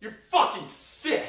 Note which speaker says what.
Speaker 1: You're fucking sick!